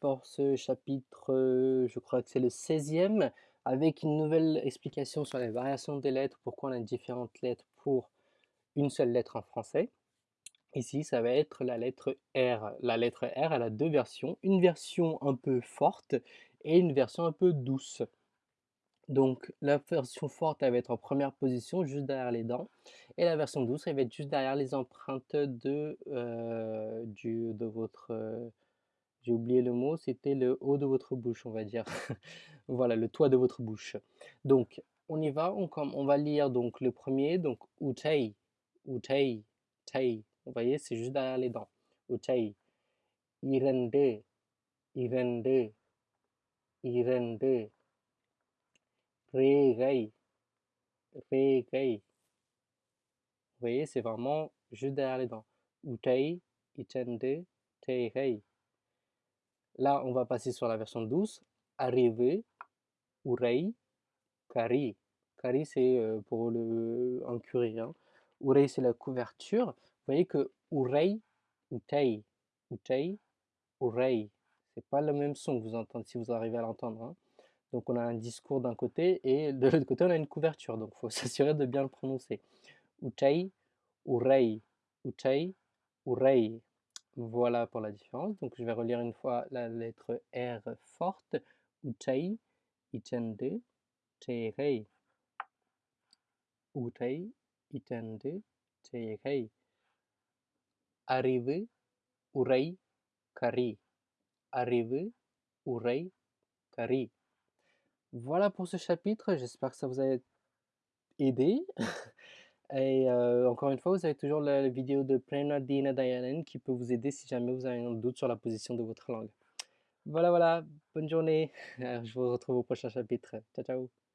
pour ce chapitre, euh, je crois que c'est le 16e, avec une nouvelle explication sur les variations des lettres, pourquoi on a différentes lettres pour une seule lettre en français. Ici, ça va être la lettre R. La lettre R, elle a deux versions, une version un peu forte et une version un peu douce. Donc la version forte, elle va être en première position, juste derrière les dents, et la version douce, elle va être juste derrière les empreintes de, euh, du, de votre... Euh, j'ai oublié le mot, c'était le haut de votre bouche, on va dire. voilà, le toit de votre bouche. Donc, on y va, on, on va lire donc le premier, donc utei, utei, tei. Vous voyez, c'est juste derrière les dents. Utei. Irende, irende, irende. Regai, regai. Vous voyez, c'est vraiment juste derrière les dents. Utei, itende, tei, Là, on va passer sur la version douce. Arriver, urei, kari. Kari, c'est euh, pour le, un curry. Hein. C'est la couverture. Vous voyez que urei, utei, utei, urei. C'est pas le même son que vous entendez si vous arrivez à l'entendre. Hein. Donc on a un discours d'un côté et de l'autre côté on a une couverture. Donc il faut s'assurer de bien le prononcer. Utei, urei, utei, urei. Voilà pour la différence. Donc je vais relire une fois la lettre R forte. Utei, itende, terei. Utei, itende, terei. Arrive, urei, kari. Arrive, urei, kari. Voilà pour ce chapitre, j'espère que ça vous a aidé. Et euh, encore une fois, vous avez toujours la, vidéo de Dina Dayanen qui peut vous aider si jamais vous avez un doute sur la position de votre langue. Voilà, voilà, bonne journée. Je vous retrouve au prochain chapitre. Ciao, ciao.